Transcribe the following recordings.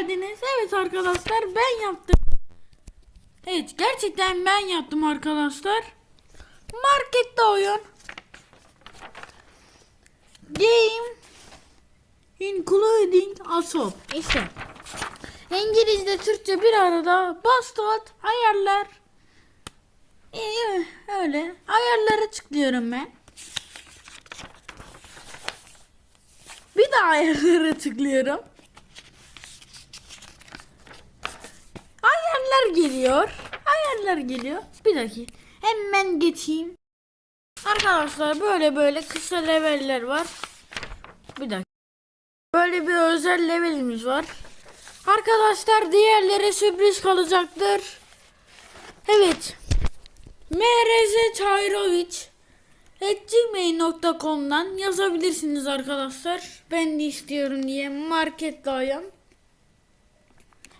geldiniz. Evet arkadaşlar ben yaptım. Evet gerçekten ben yaptım arkadaşlar. Markette oyun. Game including asop. İşte. İngilizce Türkçe bir arada bastard ayarlar. İyi öyle. Ayarlara tıklıyorum ben. Bir daha ayarlara tıklıyorum. Ayarlar geliyor. Ayarlar geliyor. Bir dakika. Hemen geçeyim. Arkadaşlar böyle böyle kısa leveller var. Bir dakika. Böyle bir özel levelimiz var. Arkadaşlar diğerleri sürpriz kalacaktır. Evet. MRZ Çayroviç gmail.com'dan yazabilirsiniz arkadaşlar. Ben de istiyorum diye markette ayım.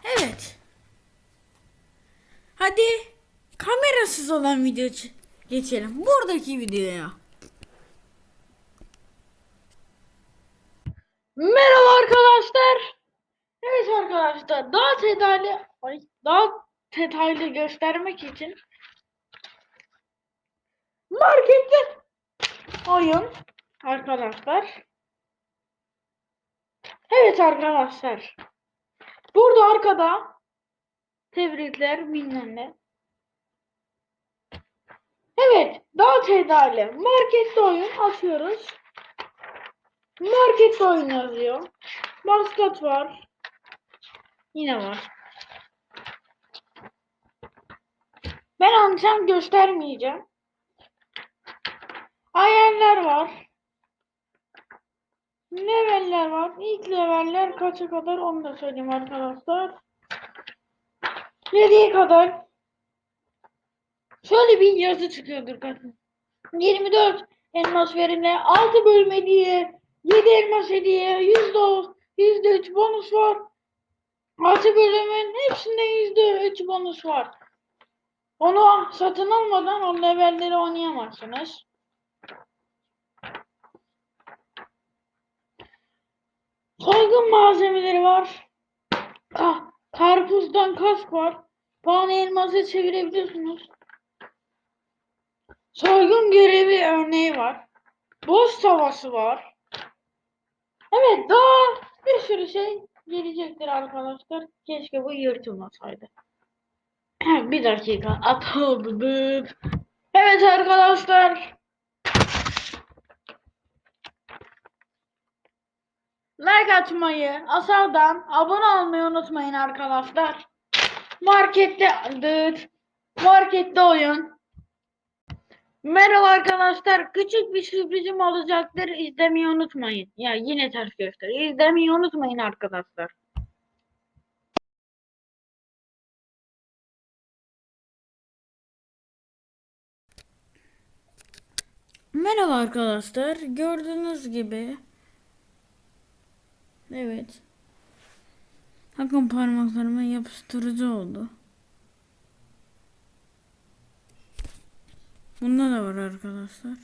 Evet. Hadi kamerasız olan video geçelim. Buradaki videoya. Merhaba arkadaşlar. Evet arkadaşlar daha detaylı ay, daha detaylı göstermek için markette oyun arkadaşlar. Evet arkadaşlar. Burada arkada tebrikler bilmem. Evet daha detaylı markette oyun açıyoruz. Markette oyun yazıyor. Basket var. Yine var. Ben anlayacağım göstermeyeceğim. Ayarlar var. Leveller var. İlk leveller kaça kadar onu da söyleyeyim arkadaşlar. 7'ye kadar şöyle bir yazı çıkıyordur kadın. 24 elmas verimle 6 bölüm hediye 7 elmas hediye %10 %3 bonus var. 6 bölümün hepsinde %3 bonus var. Onu satın almadan o levelleri oynayamazsınız. Soygun malzemeleri var. Ka karpuzdan kask var. Puanı elması çevirebiliyorsunuz. Soygun görevi örneği var. Boz savaşı var. Evet daha bir sürü şey gelecektir arkadaşlar. Keşke bu yırtılmasaydı. bir dakika atıldı. Evet arkadaşlar. Like atmayı, asaldan abone olmayı unutmayın arkadaşlar. Markette dıt. Markette oyun. Merhaba arkadaşlar. Küçük bir sürprizim olacaktır. İzlemeyi unutmayın. Ya yine ters göster. İzlemeyi unutmayın arkadaşlar. Merhaba arkadaşlar. Gördüğünüz gibi Evet. Bakın parmaklarıma yapıştırıcı oldu. Bunda da var arkadaşlar.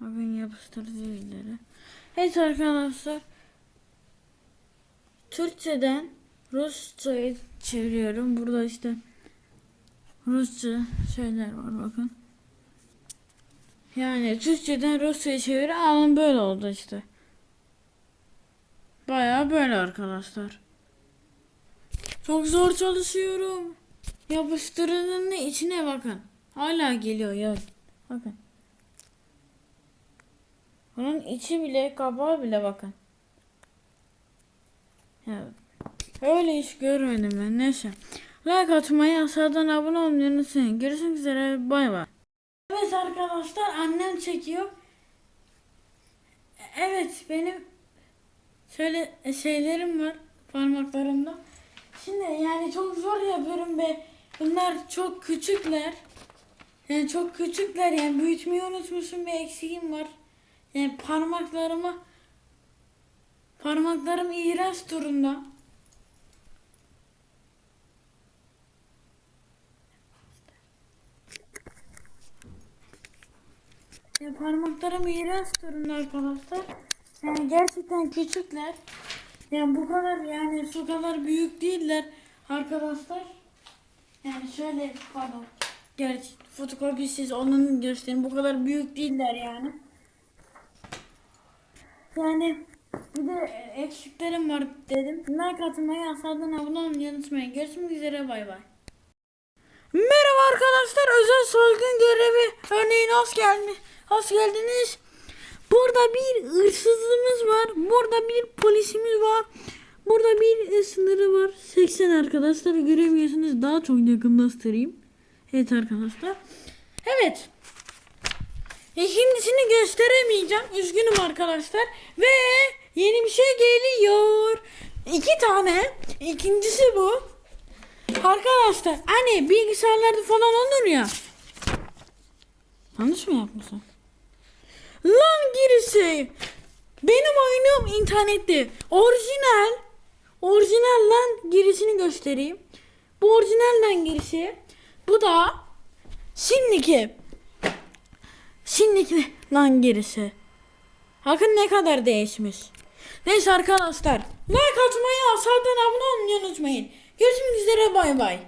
Bakın yapıştırıcı izleri. Evet arkadaşlar. Türkçeden Rusça'ya çeviriyorum. Burada işte Rusça şeyler var bakın. Yani Türkçeden Rusça'ya çeviri alın böyle oldu işte. Baya böyle arkadaşlar. Çok zor çalışıyorum. Yapıştırının içine bakın. Hala geliyor ya. Bakın. Bunun içi bile kapağı bile bakın. Ya, öyle hiç görmedim ben. Neyse. Like atmayı, aşağıdan abone olmayı unutmayın. Görüşmek üzere. Bay bay. Evet arkadaşlar annem çekiyor. Evet benim şöyle şeylerim var parmaklarımda. Şimdi yani çok zor yapıyorum ve bunlar çok küçükler. Yani çok küçükler yani büyütmeyi unutmuşum bir eksiğim var. Yani parmaklarıma parmaklarım iğrenç durumda. Ya parmaklarım iğrenç durumda arkadaşlar. Yani gerçekten küçükler. Yani bu kadar yani şu kadar büyük değiller arkadaşlar. Yani şöyle pardon. Gerçi fotokopisiz onun göstereyim. Bu kadar büyük değiller yani. Yani bir de eksiklerim var dedim. Like atmayı, aşağıdan abone olmayı unutmayın. Görüşmek üzere bay bay. Merhaba arkadaşlar. Özel soygun görevi örneğin hoş geldiniz. Hoş geldiniz. Burada bir hırsızımız var. Burada bir polisimiz var. Burada bir sınırı var. 80 arkadaşlar göremiyorsunuz. Daha çok yakınlaştırayım. Evet arkadaşlar. Evet. İkincisini gösteremeyeceğim. Üzgünüm arkadaşlar. Ve yeni bir şey geliyor. İki tane. İkincisi bu. Arkadaşlar hani bilgisayarlarda falan olur ya. Yanlış mı yapmışım? Lan girisi. Benim oyunum internette. Orijinal. Orijinal lan girisini göstereyim. Bu orijinal lan girisi. Bu da şimdiki. Şimdiki lan gerisi. Bakın ne kadar değişmiş. Neyse arkadaşlar. Like atmayı, aşağıdan abone olmayı unutmayın. Görüşmek üzere bay bay.